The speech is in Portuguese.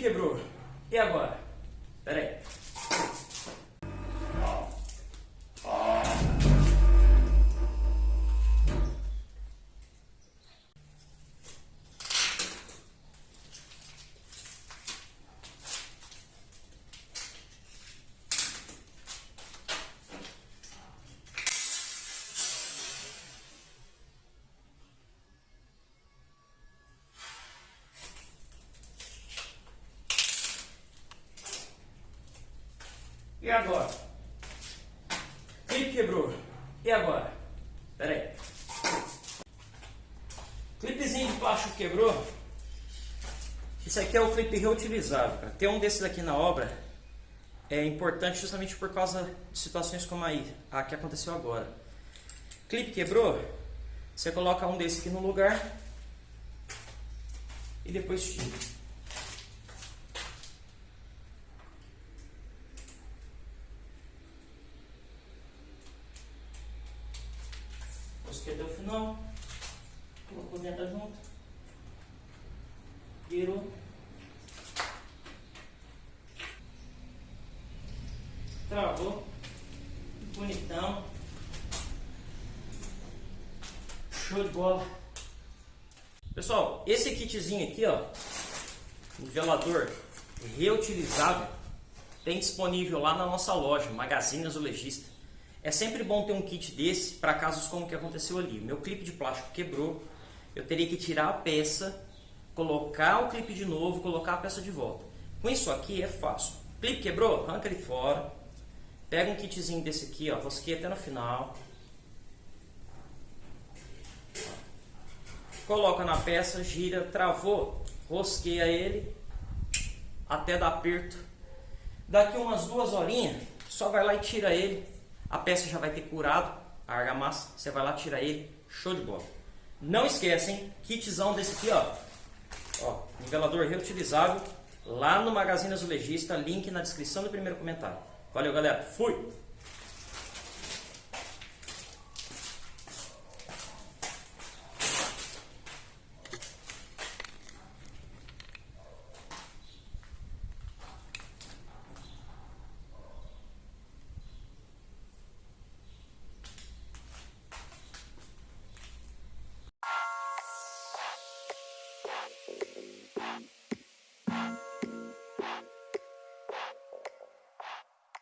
Quebrou. E agora? Pera aí. E agora? Clipe quebrou. E agora? Pera aí. Clipezinho de plástico quebrou. Isso aqui é o clipe reutilizável. Cara. Ter um desses aqui na obra é importante justamente por causa de situações como aí, a que aconteceu agora. Clipe quebrou, você coloca um desse aqui no lugar e depois tira. Busquei até o final. Colocou dentro junto. Virou. Travou. Bonitão. Show de bola. Pessoal, esse kitzinho aqui, ó, nivelador reutilizável, tem disponível lá na nossa loja, Magazine Azulejista. É sempre bom ter um kit desse para casos como o que aconteceu ali. Meu clipe de plástico quebrou, eu teria que tirar a peça, colocar o clipe de novo, colocar a peça de volta. Com isso aqui é fácil. Clipe quebrou? Arranca ele fora. Pega um kitzinho desse aqui, ó, rosqueia até no final. Coloca na peça, gira, travou, rosqueia ele até dar aperto. Daqui umas duas horinhas, só vai lá e tira ele a peça já vai ter curado a argamassa, você vai lá tirar ele, show de bola. Não esquecem, kitzão desse aqui, ó, ó, nivelador reutilizável, lá no Magazine Azulejista, link na descrição do primeiro comentário. Valeu galera, fui!